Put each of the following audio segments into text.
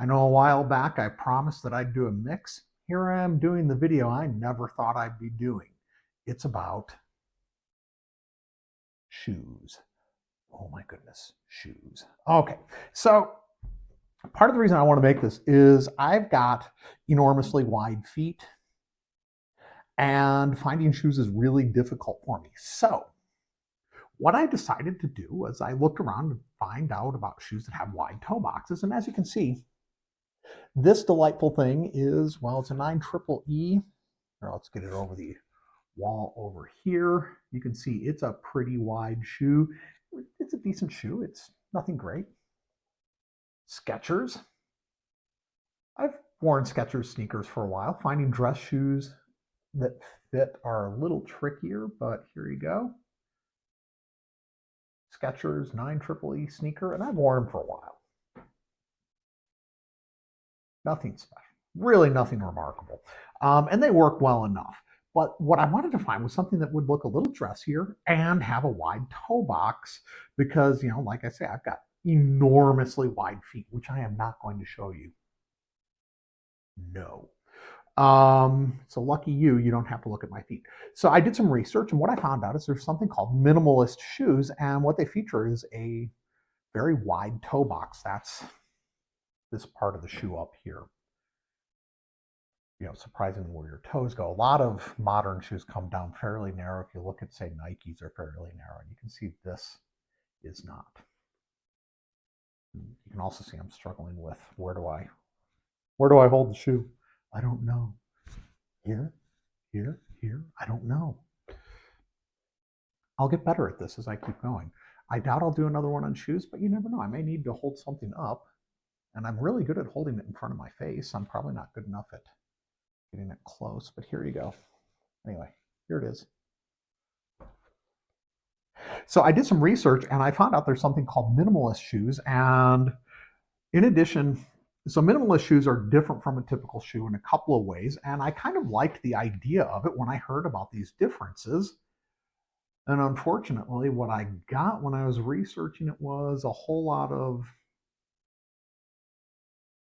I know a while back I promised that I'd do a mix. Here I am doing the video I never thought I'd be doing. It's about shoes. Oh my goodness, shoes. Okay, so part of the reason I want to make this is I've got enormously wide feet and finding shoes is really difficult for me. So what I decided to do was I looked around to find out about shoes that have wide toe boxes. And as you can see, this delightful thing is, well, it's a 9 triple E. Or let's get it over the wall over here. You can see it's a pretty wide shoe. It's a decent shoe. It's nothing great. Skechers. I've worn Skechers sneakers for a while. Finding dress shoes that fit are a little trickier, but here you go. Skechers 9 Triple E sneaker, and I've worn them for a while. Nothing special, really nothing remarkable. Um, and they work well enough. But what I wanted to find was something that would look a little dressier and have a wide toe box because, you know, like I say, I've got enormously wide feet, which I am not going to show you. No. Um, so lucky you, you don't have to look at my feet. So I did some research and what I found out is there's something called minimalist shoes and what they feature is a very wide toe box. That's this part of the shoe up here. You know, surprisingly where your toes go. A lot of modern shoes come down fairly narrow. If you look at, say, Nikes are fairly narrow. And you can see this is not. You can also see I'm struggling with where do I, where do I hold the shoe? I don't know. Here, here, here, I don't know. I'll get better at this as I keep going. I doubt I'll do another one on shoes, but you never know. I may need to hold something up, and I'm really good at holding it in front of my face. I'm probably not good enough at getting it close, but here you go. Anyway, here it is. So I did some research and I found out there's something called minimalist shoes. And in addition, so minimalist shoes are different from a typical shoe in a couple of ways, and I kind of liked the idea of it when I heard about these differences. And unfortunately, what I got when I was researching it was a whole lot of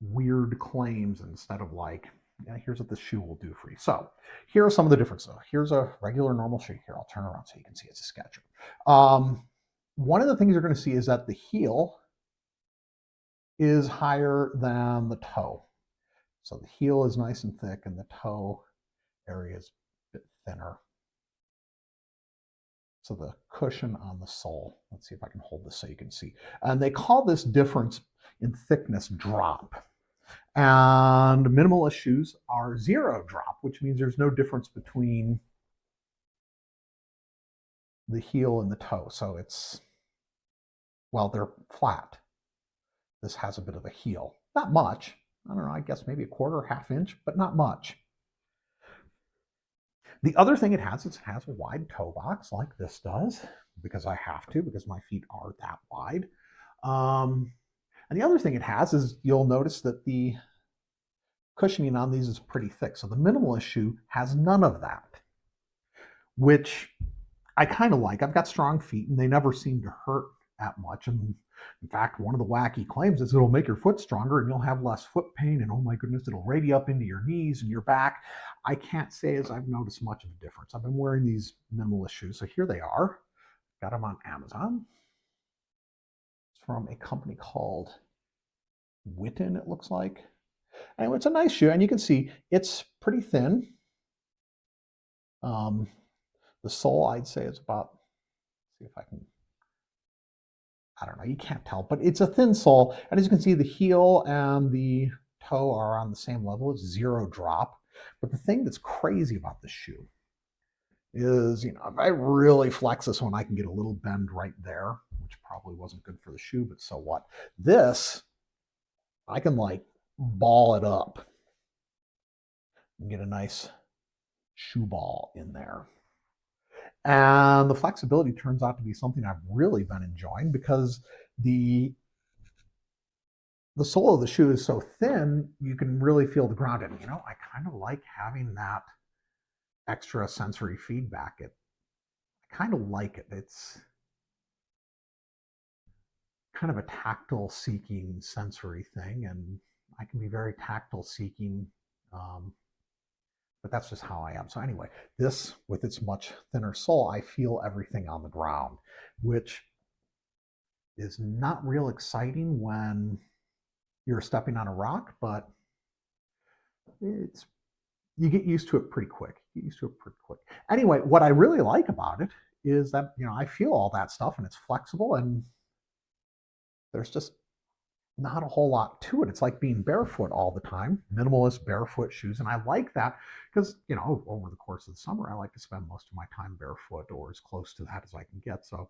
weird claims instead of like, yeah, here's what this shoe will do for you. So here are some of the differences. Here's a regular normal shoe. Here, I'll turn around so you can see it's a Skecher. Um, one of the things you're going to see is that the heel is higher than the toe. So the heel is nice and thick and the toe area is a bit thinner. So the cushion on the sole, let's see if I can hold this so you can see. And they call this difference in thickness drop. And minimalist shoes are zero drop, which means there's no difference between the heel and the toe. So it's, well, they're flat. This has a bit of a heel. Not much. I don't know, I guess maybe a quarter, half inch, but not much. The other thing it has is it has a wide toe box like this does, because I have to, because my feet are that wide. Um, and the other thing it has is you'll notice that the cushioning on these is pretty thick. So the minimalist shoe has none of that, which I kind of like. I've got strong feet and they never seem to hurt that much. And in fact, one of the wacky claims is it'll make your foot stronger and you'll have less foot pain. And oh my goodness, it'll radiate up into your knees and your back. I can't say as I've noticed much of a difference. I've been wearing these minimalist shoes. So here they are. Got them on Amazon. It's from a company called Whitin, it looks like. And it's a nice shoe. And you can see it's pretty thin. Um, the sole, I'd say, is about, see if I can I don't know, you can't tell, but it's a thin sole. And as you can see, the heel and the toe are on the same level. It's zero drop. But the thing that's crazy about this shoe is, you know, if I really flex this one, I can get a little bend right there, which probably wasn't good for the shoe, but so what? This, I can like ball it up and get a nice shoe ball in there. And the flexibility turns out to be something I've really been enjoying because the the sole of the shoe is so thin, you can really feel the ground. And, you know, I kind of like having that extra sensory feedback. It, I kind of like it. It's kind of a tactile seeking sensory thing. And I can be very tactile seeking, um, but that's just how I am. So anyway, this with its much thinner sole, I feel everything on the ground, which is not real exciting when you're stepping on a rock, but it's you get used to it pretty quick. You get used to it pretty quick. Anyway, what I really like about it is that you know I feel all that stuff and it's flexible and there's just not a whole lot to it. It's like being barefoot all the time, minimalist barefoot shoes. And I like that because, you know, over the course of the summer, I like to spend most of my time barefoot or as close to that as I can get. So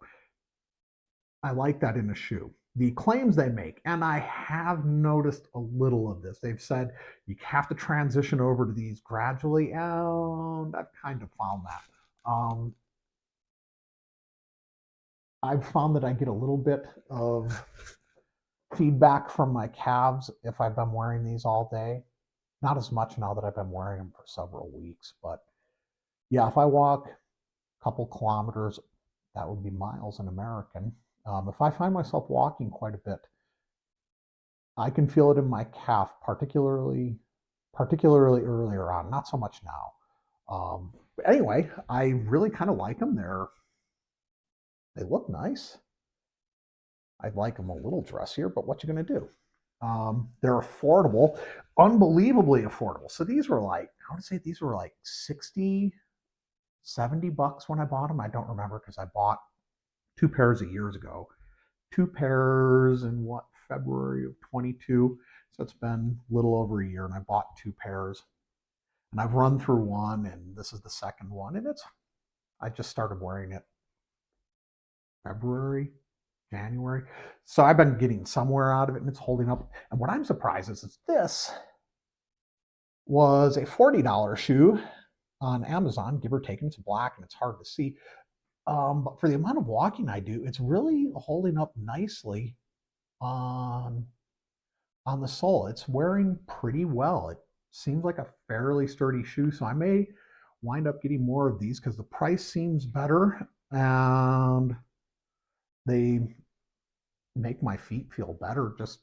I like that in a shoe. The claims they make, and I have noticed a little of this. They've said you have to transition over to these gradually, and I've kind of found that. Um, I've found that I get a little bit of feedback from my calves if I've been wearing these all day. Not as much now that I've been wearing them for several weeks, but yeah, if I walk a couple kilometers, that would be miles in American. Um, if I find myself walking quite a bit, I can feel it in my calf, particularly particularly earlier on. Not so much now. Um, anyway, I really kind of like them. They're they look nice. I'd like them a little dressier, but what you going to do? Um, they're affordable, unbelievably affordable. So these were like, I would say these were like 60, 70 bucks when I bought them. I don't remember because I bought two pairs of years ago. Two pairs in what, February of 22. So it's been a little over a year and I bought two pairs. And I've run through one and this is the second one. And it's, I just started wearing it February, January. So I've been getting somewhere out of it and it's holding up. And what I'm surprised is, is this was a $40 shoe on Amazon, give or take, and it's black and it's hard to see. Um, but for the amount of walking I do, it's really holding up nicely on, on the sole. It's wearing pretty well. It seems like a fairly sturdy shoe, so I may wind up getting more of these because the price seems better and they make my feet feel better just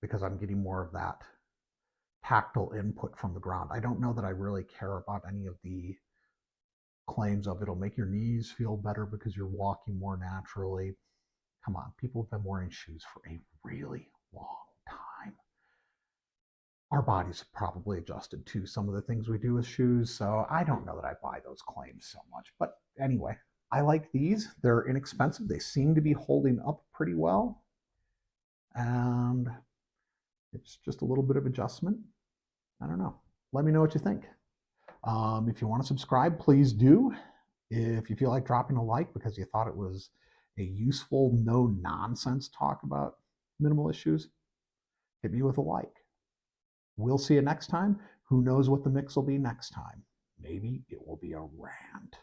because I'm getting more of that tactile input from the ground. I don't know that I really care about any of the claims of it'll make your knees feel better because you're walking more naturally. Come on, people have been wearing shoes for a really long time. Our bodies have probably adjusted to some of the things we do with shoes, so I don't know that I buy those claims so much. But anyway, I like these. They're inexpensive. They seem to be holding up pretty well. And it's just a little bit of adjustment. I don't know. Let me know what you think. Um, if you want to subscribe, please do. If you feel like dropping a like because you thought it was a useful, no nonsense talk about minimalist shoes, hit me with a like. We'll see you next time. Who knows what the mix will be next time? Maybe it will be a rant.